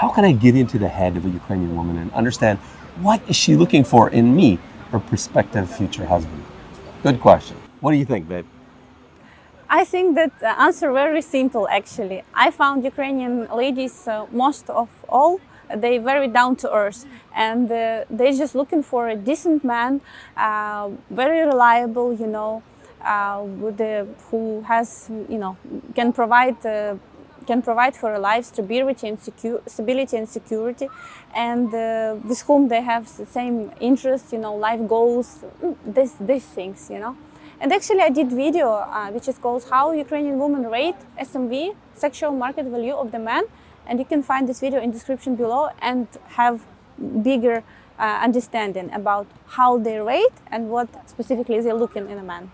how can I get into the head of a Ukrainian woman and understand what is she looking for in me, her prospective future husband? Good question. What do you think, babe? I think that answer very simple actually. I found Ukrainian ladies uh, most of all they very down to earth and uh, they're just looking for a decent man, uh, very reliable, you know, uh, the, who has, you know, can provide uh, can provide for a life stability and, stability and security and uh, with whom they have the same interests, you know, life goals, this, these things, you know. And actually I did video uh, which is called How Ukrainian Women Rate SMV, Sexual Market Value of the Man. And you can find this video in description below and have bigger uh, understanding about how they rate and what specifically they're looking in a man.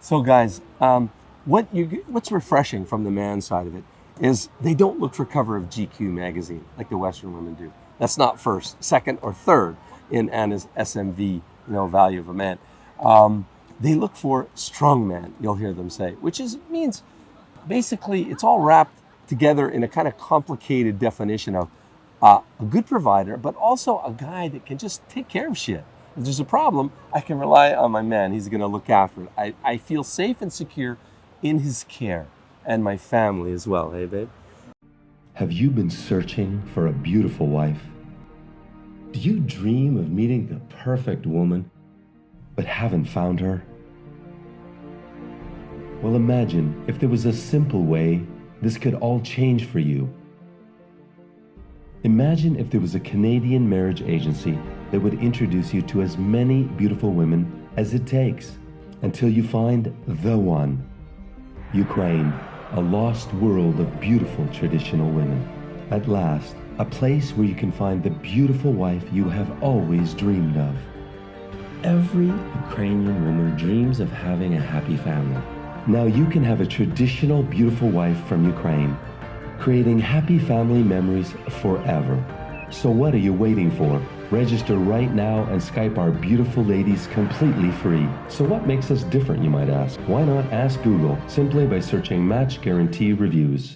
So guys, um, what you, what's refreshing from the man side of it is they don't look for cover of GQ magazine like the Western women do. That's not first, second, or third in Anna's SMV, you know, value of a man. Um, they look for strong man, you'll hear them say, which is means basically it's all wrapped together in a kind of complicated definition of uh, a good provider, but also a guy that can just take care of shit. If there's a problem, I can rely on my man. He's going to look after it. I, I feel safe and secure in his care and my family as well. Hey, babe? Have you been searching for a beautiful wife? Do you dream of meeting the perfect woman, but haven't found her? Well, imagine if there was a simple way this could all change for you. Imagine if there was a Canadian marriage agency that would introduce you to as many beautiful women as it takes until you find the one. Ukraine, a lost world of beautiful traditional women. At last, a place where you can find the beautiful wife you have always dreamed of. Every Ukrainian woman dreams of having a happy family. Now you can have a traditional beautiful wife from Ukraine, creating happy family memories forever. So what are you waiting for? Register right now and Skype our beautiful ladies completely free. So what makes us different, you might ask? Why not ask Google simply by searching Match Guarantee Reviews?